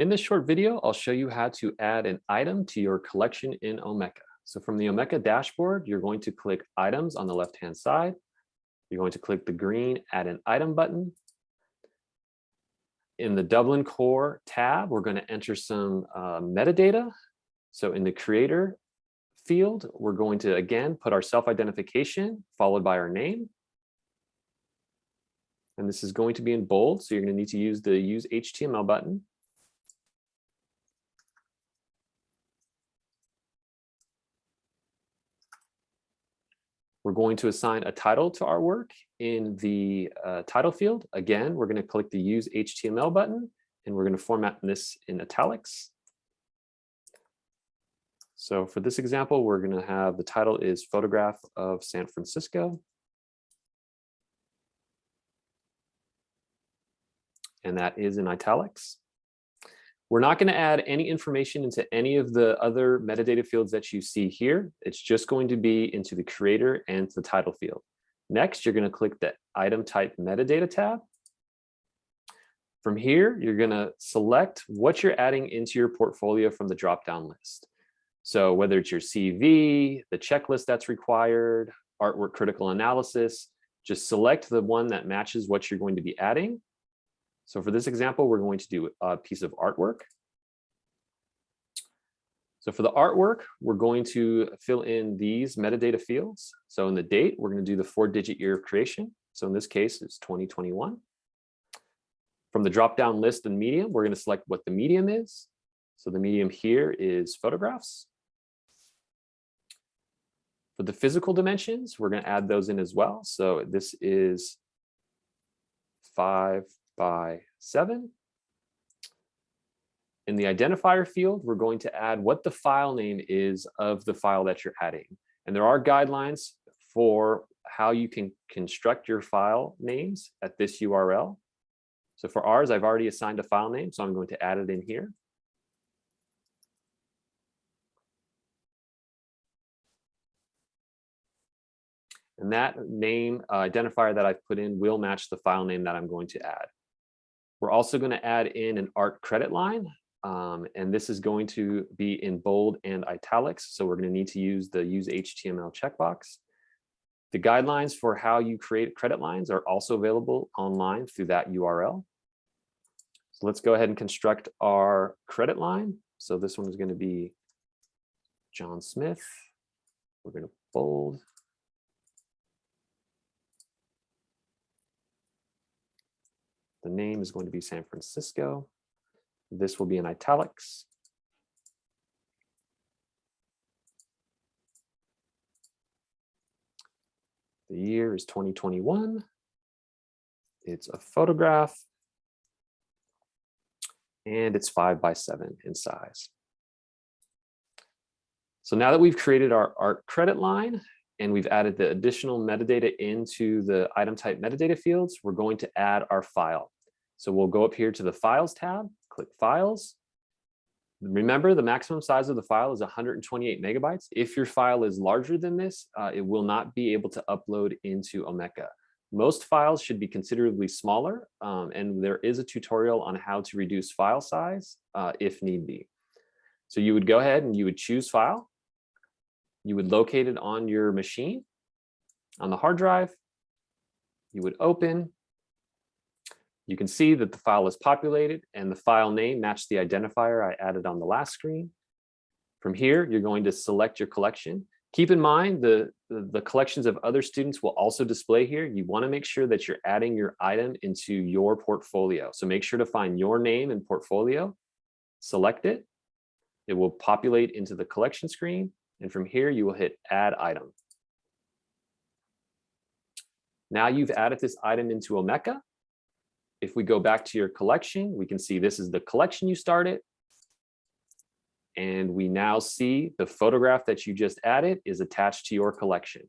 In this short video, I'll show you how to add an item to your collection in Omeka. So from the Omeka dashboard, you're going to click items on the left-hand side. You're going to click the green add an item button. In the Dublin Core tab, we're going to enter some uh, metadata. So in the creator field, we're going to again put our self-identification followed by our name. And this is going to be in bold, so you're going to need to use the use HTML button. We're going to assign a title to our work in the uh, title field. Again, we're going to click the use HTML button and we're going to format this in italics. So for this example, we're going to have the title is photograph of San Francisco. And that is in italics. We're not going to add any information into any of the other metadata fields that you see here. It's just going to be into the creator and the title field. Next, you're going to click the item type metadata tab. From here, you're going to select what you're adding into your portfolio from the drop-down list. So whether it's your CV, the checklist that's required, artwork critical analysis, just select the one that matches what you're going to be adding so for this example, we're going to do a piece of artwork. So for the artwork, we're going to fill in these metadata fields. So in the date, we're going to do the four digit year of creation. So in this case, it's 2021. From the drop down list and medium, we're going to select what the medium is. So the medium here is photographs. For the physical dimensions, we're going to add those in as well. So this is five by seven. In the identifier field, we're going to add what the file name is of the file that you're adding. And there are guidelines for how you can construct your file names at this URL. So for ours, I've already assigned a file name, so I'm going to add it in here. And that name uh, identifier that I've put in will match the file name that I'm going to add. We're also going to add in an art credit line. Um, and this is going to be in bold and italics. So we're going to need to use the use HTML checkbox. The guidelines for how you create credit lines are also available online through that URL. So let's go ahead and construct our credit line. So this one is going to be John Smith. We're going to bold The name is going to be San Francisco. This will be in italics. The year is 2021. It's a photograph. And it's five by seven in size. So now that we've created our art credit line, and we've added the additional metadata into the item type metadata fields, we're going to add our file. So we'll go up here to the Files tab, click Files. Remember, the maximum size of the file is 128 megabytes. If your file is larger than this, uh, it will not be able to upload into Omeka. Most files should be considerably smaller, um, and there is a tutorial on how to reduce file size uh, if need be. So you would go ahead and you would choose File. You would locate it on your machine, on the hard drive. You would open, you can see that the file is populated and the file name matched the identifier I added on the last screen. From here, you're going to select your collection. Keep in mind the, the, collections of other students will also display here. You wanna make sure that you're adding your item into your portfolio. So make sure to find your name and portfolio, select it. It will populate into the collection screen. And from here, you will hit add item. Now you've added this item into Omeka. If we go back to your collection, we can see this is the collection you started. And we now see the photograph that you just added is attached to your collection.